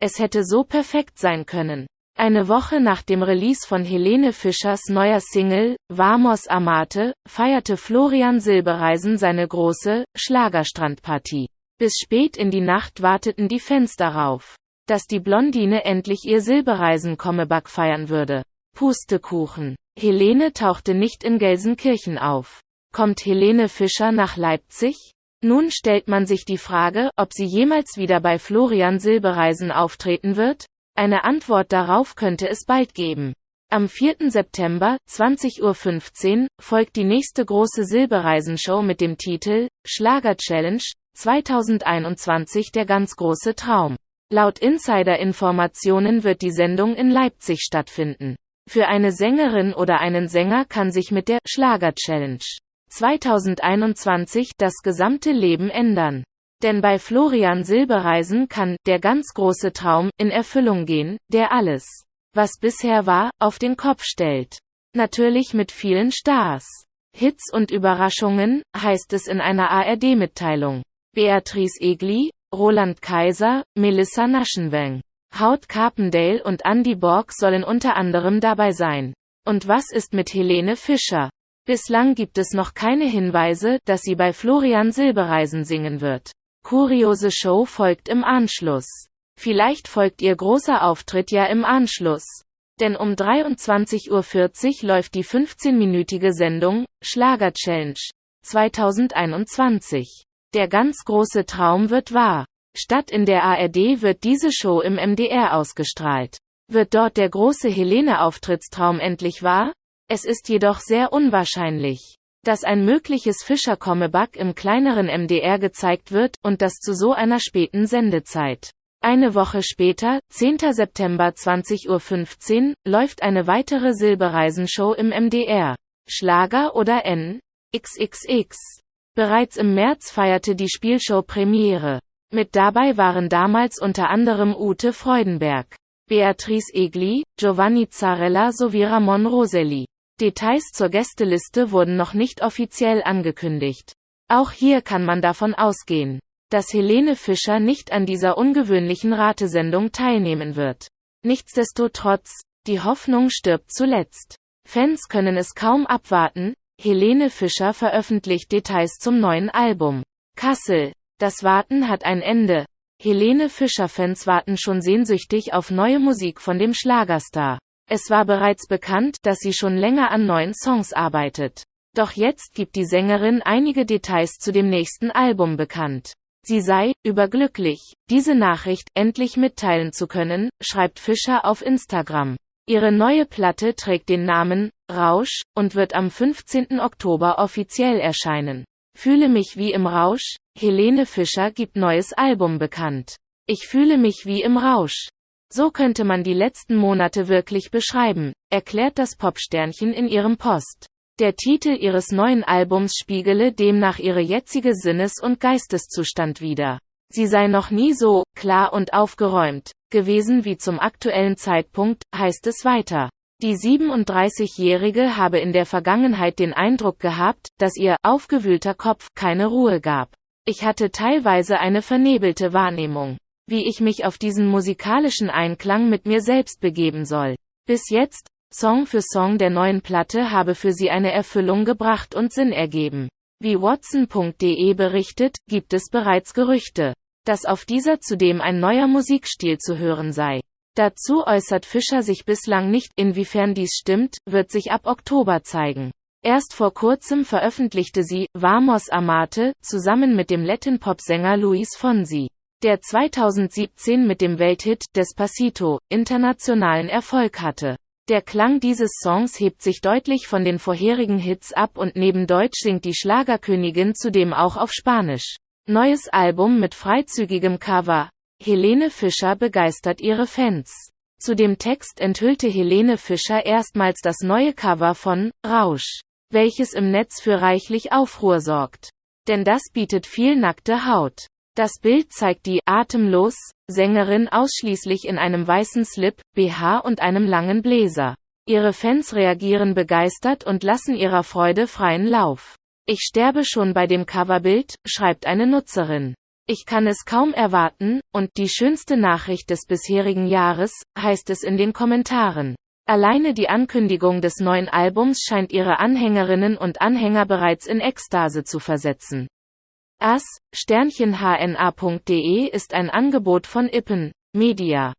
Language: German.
Es hätte so perfekt sein können. Eine Woche nach dem Release von Helene Fischers neuer Single, Vamos Amate, feierte Florian Silbereisen seine große, Schlagerstrandpartie. Bis spät in die Nacht warteten die Fans darauf, dass die Blondine endlich ihr Silbereisen-Comeback feiern würde. Pustekuchen. Helene tauchte nicht in Gelsenkirchen auf. Kommt Helene Fischer nach Leipzig? Nun stellt man sich die Frage, ob sie jemals wieder bei Florian Silbereisen auftreten wird? Eine Antwort darauf könnte es bald geben. Am 4. September, 20.15 Uhr, folgt die nächste große Silbereisenshow mit dem Titel Schlager Challenge 2021 der ganz große Traum. Laut Insider-Informationen wird die Sendung in Leipzig stattfinden. Für eine Sängerin oder einen Sänger kann sich mit der Schlager Challenge 2021 das gesamte Leben ändern. Denn bei Florian Silbereisen kann der ganz große Traum in Erfüllung gehen, der alles, was bisher war, auf den Kopf stellt. Natürlich mit vielen Stars. Hits und Überraschungen, heißt es in einer ARD-Mitteilung. Beatrice Egli, Roland Kaiser, Melissa Naschenweng, Haut Carpendale und Andy Borg sollen unter anderem dabei sein. Und was ist mit Helene Fischer? Bislang gibt es noch keine Hinweise, dass sie bei Florian Silbereisen singen wird. Kuriose Show folgt im Anschluss. Vielleicht folgt ihr großer Auftritt ja im Anschluss. Denn um 23.40 Uhr läuft die 15-minütige Sendung Schlager Challenge 2021. Der ganz große Traum wird wahr. Statt in der ARD wird diese Show im MDR ausgestrahlt. Wird dort der große Helene-Auftrittstraum endlich wahr? Es ist jedoch sehr unwahrscheinlich dass ein mögliches Fischer-Comeback im kleineren MDR gezeigt wird, und das zu so einer späten Sendezeit. Eine Woche später, 10. September 20.15 Uhr, läuft eine weitere Silbereisenshow im MDR. Schlager oder N? XXX. Bereits im März feierte die Spielshow Premiere. Mit dabei waren damals unter anderem Ute Freudenberg, Beatrice Egli, Giovanni Zarella sowie Ramon Roselli. Details zur Gästeliste wurden noch nicht offiziell angekündigt. Auch hier kann man davon ausgehen, dass Helene Fischer nicht an dieser ungewöhnlichen Ratesendung teilnehmen wird. Nichtsdestotrotz, die Hoffnung stirbt zuletzt. Fans können es kaum abwarten, Helene Fischer veröffentlicht Details zum neuen Album. Kassel. Das Warten hat ein Ende. Helene Fischer-Fans warten schon sehnsüchtig auf neue Musik von dem Schlagerstar. Es war bereits bekannt, dass sie schon länger an neuen Songs arbeitet. Doch jetzt gibt die Sängerin einige Details zu dem nächsten Album bekannt. Sie sei überglücklich, diese Nachricht endlich mitteilen zu können, schreibt Fischer auf Instagram. Ihre neue Platte trägt den Namen Rausch und wird am 15. Oktober offiziell erscheinen. Fühle mich wie im Rausch. Helene Fischer gibt neues Album bekannt. Ich fühle mich wie im Rausch. So könnte man die letzten Monate wirklich beschreiben, erklärt das Popsternchen in ihrem Post. Der Titel ihres neuen Albums spiegele demnach ihre jetzige Sinnes- und Geisteszustand wider. Sie sei noch nie so klar und aufgeräumt gewesen wie zum aktuellen Zeitpunkt, heißt es weiter. Die 37-Jährige habe in der Vergangenheit den Eindruck gehabt, dass ihr aufgewühlter Kopf keine Ruhe gab. Ich hatte teilweise eine vernebelte Wahrnehmung wie ich mich auf diesen musikalischen Einklang mit mir selbst begeben soll. Bis jetzt, Song für Song der neuen Platte habe für sie eine Erfüllung gebracht und Sinn ergeben. Wie Watson.de berichtet, gibt es bereits Gerüchte, dass auf dieser zudem ein neuer Musikstil zu hören sei. Dazu äußert Fischer sich bislang nicht, inwiefern dies stimmt, wird sich ab Oktober zeigen. Erst vor kurzem veröffentlichte sie Vamos Amate zusammen mit dem Latin-Pop-Sänger Luis Fonsi der 2017 mit dem Welthit Despacito internationalen Erfolg hatte. Der Klang dieses Songs hebt sich deutlich von den vorherigen Hits ab und neben Deutsch singt die Schlagerkönigin zudem auch auf Spanisch. Neues Album mit freizügigem Cover. Helene Fischer begeistert ihre Fans. Zu dem Text enthüllte Helene Fischer erstmals das neue Cover von Rausch, welches im Netz für reichlich Aufruhr sorgt. Denn das bietet viel nackte Haut. Das Bild zeigt die atemlos Sängerin ausschließlich in einem weißen Slip, BH und einem langen Bläser. Ihre Fans reagieren begeistert und lassen ihrer Freude freien Lauf. Ich sterbe schon bei dem Coverbild, schreibt eine Nutzerin. Ich kann es kaum erwarten, und die schönste Nachricht des bisherigen Jahres, heißt es in den Kommentaren. Alleine die Ankündigung des neuen Albums scheint ihre Anhängerinnen und Anhänger bereits in Ekstase zu versetzen. as-hna.de ist ein Angebot von Ippen Media